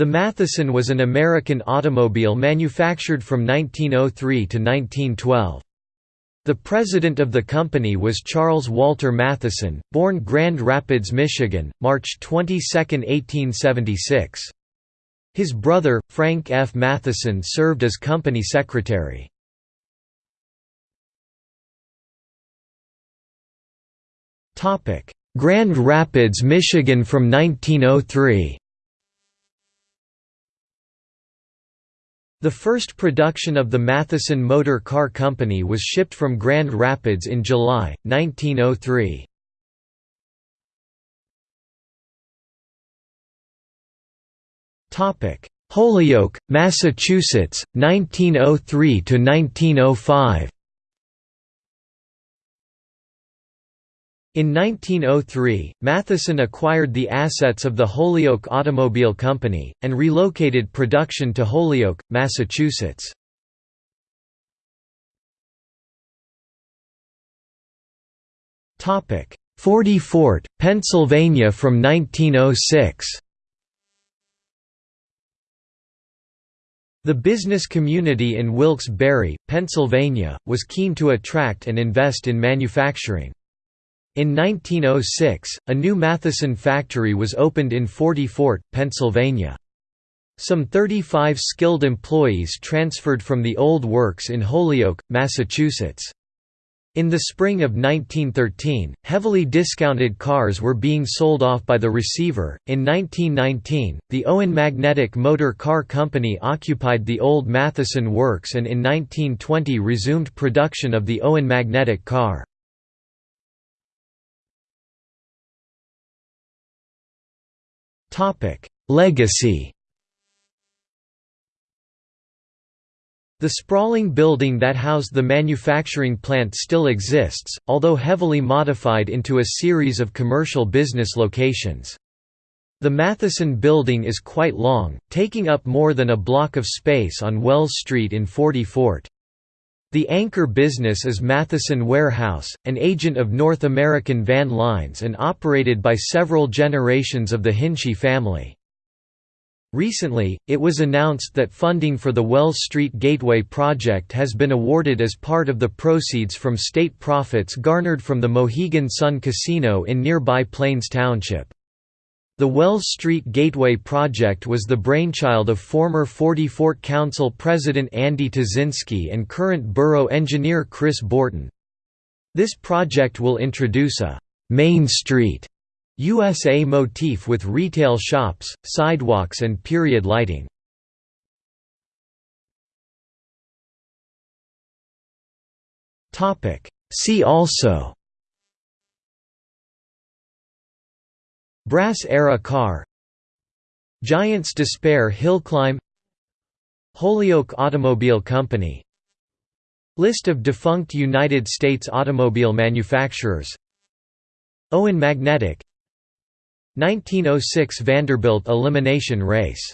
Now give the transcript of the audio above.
The Matheson was an American automobile manufactured from 1903 to 1912. The president of the company was Charles Walter Matheson, born Grand Rapids, Michigan, March 22, 1876. His brother, Frank F. Matheson served as company secretary. Grand Rapids, Michigan from 1903 The first production of the Matheson Motor Car Company was shipped from Grand Rapids in July, 1903. Holyoke, Massachusetts, 1903 In 1903, Matheson acquired the assets of the Holyoke Automobile Company, and relocated production to Holyoke, Massachusetts. Forty Fort, Pennsylvania from 1906 The business community in Wilkes-Barre, Pennsylvania, was keen to attract and invest in manufacturing. In 1906, a new Matheson factory was opened in Forty Fort, Pennsylvania. Some 35 skilled employees transferred from the old works in Holyoke, Massachusetts. In the spring of 1913, heavily discounted cars were being sold off by the receiver. In 1919, the Owen Magnetic Motor Car Company occupied the old Matheson Works and in 1920 resumed production of the Owen Magnetic car. Legacy The sprawling building that housed the manufacturing plant still exists, although heavily modified into a series of commercial business locations. The Matheson building is quite long, taking up more than a block of space on Wells Street in Forty Fort. The anchor business is Matheson Warehouse, an agent of North American Van Lines and operated by several generations of the Hinchey family. Recently, it was announced that funding for the Wells Street Gateway project has been awarded as part of the proceeds from state profits garnered from the Mohegan Sun Casino in nearby Plains Township. The Wells Street Gateway project was the brainchild of former Forty Fort Council President Andy Tazinski and current borough engineer Chris Borton. This project will introduce a «Main Street» USA motif with retail shops, sidewalks and period lighting. See also Brass-era car Giants Despair Hill Climb Holyoke Automobile Company. List of defunct United States automobile manufacturers. Owen Magnetic. 1906 Vanderbilt elimination race